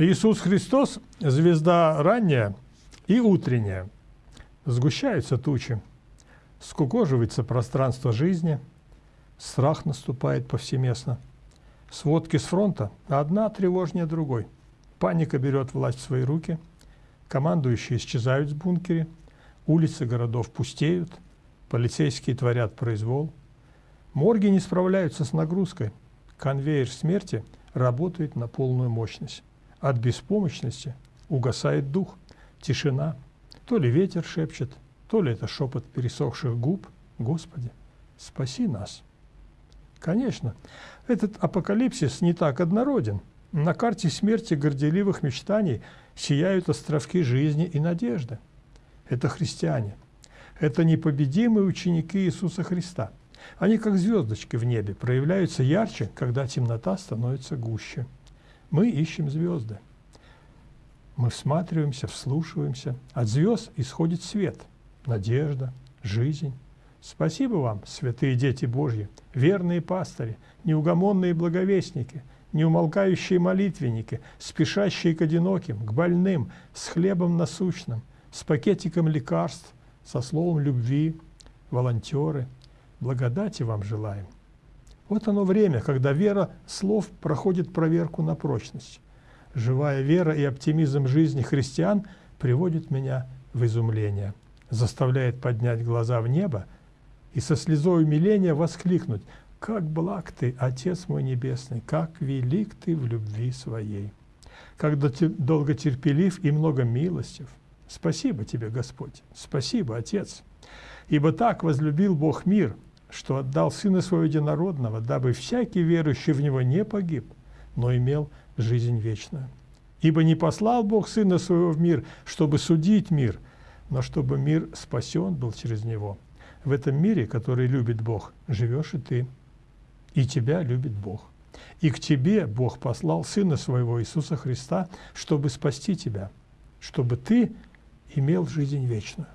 Иисус Христос – звезда ранняя и утренняя. Сгущаются тучи, скукоживается пространство жизни, страх наступает повсеместно. Сводки с фронта одна тревожнее другой. Паника берет власть в свои руки, командующие исчезают с бункере, улицы городов пустеют, полицейские творят произвол. Морги не справляются с нагрузкой, конвейер смерти работает на полную мощность. От беспомощности угасает дух, тишина. То ли ветер шепчет, то ли это шепот пересохших губ. Господи, спаси нас. Конечно, этот апокалипсис не так однороден. На карте смерти горделивых мечтаний сияют островки жизни и надежды. Это христиане. Это непобедимые ученики Иисуса Христа. Они, как звездочки в небе, проявляются ярче, когда темнота становится гуще. Мы ищем звезды. Мы всматриваемся, вслушиваемся. От звезд исходит свет, надежда, жизнь. Спасибо вам, святые дети Божьи, верные пастыри, неугомонные благовестники, неумолкающие молитвенники, спешащие к одиноким, к больным, с хлебом насущным, с пакетиком лекарств, со словом любви, волонтеры. Благодати вам желаем. Вот оно время, когда вера слов проходит проверку на прочность. Живая вера и оптимизм жизни христиан приводит меня в изумление, заставляет поднять глаза в небо и со слезой умиления воскликнуть «Как благ Ты, Отец мой Небесный, как велик Ты в любви Своей! Как долготерпелив и много милостив! Спасибо Тебе, Господь! Спасибо, Отец! Ибо так возлюбил Бог мир – что отдал Сына Своего Единородного, дабы всякий верующий в Него не погиб, но имел жизнь вечную. Ибо не послал Бог Сына Своего в мир, чтобы судить мир, но чтобы мир спасен был через Него. В этом мире, который любит Бог, живешь и ты, и тебя любит Бог. И к тебе Бог послал Сына Своего Иисуса Христа, чтобы спасти тебя, чтобы ты имел жизнь вечную.